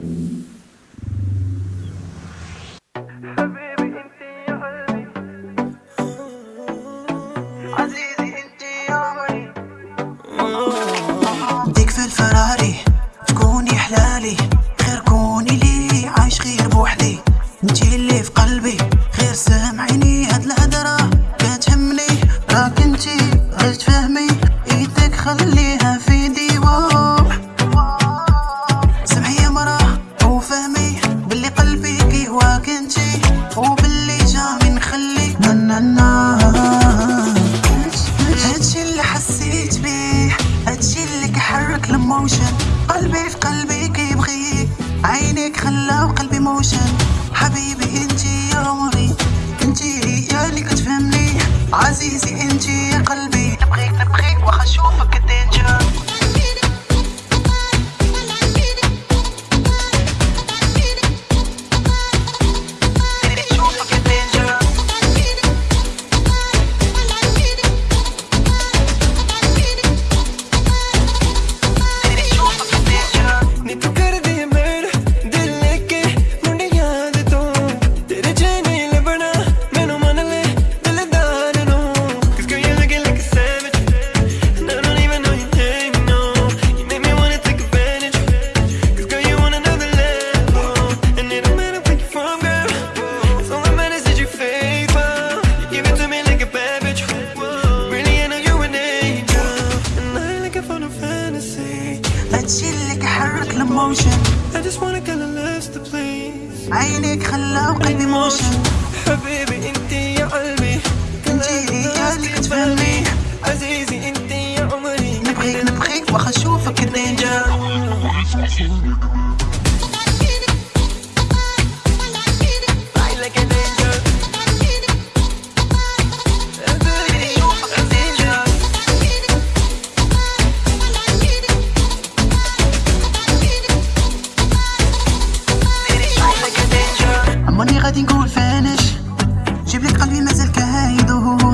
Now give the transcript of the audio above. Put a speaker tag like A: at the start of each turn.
A: ديك
B: في الفراري تكوني حلالي. غير كوني لي عايش غير بوحدي. انتي اللي في قلبي غير سامعيني. هاد الهدرة كتهمني. راك انتي غير تفهمي. إيدك خليها في دي. قلبي في قلبي كيبغيك عينيك خلاو قلبي موشن حبيبي انتي يا عمري. انتي هي اللي كتفهمني. عزيزي
A: motion I just وقلبي موشن حبيبي انت يا قلبي انت رجالك تفهمي عزيزي انت يا عمري نبغيك نبغيك
B: واخا نشوفك
A: النينجا like it
B: غادي نقول فانش. جيب لك قلبي مازال كهايد وهو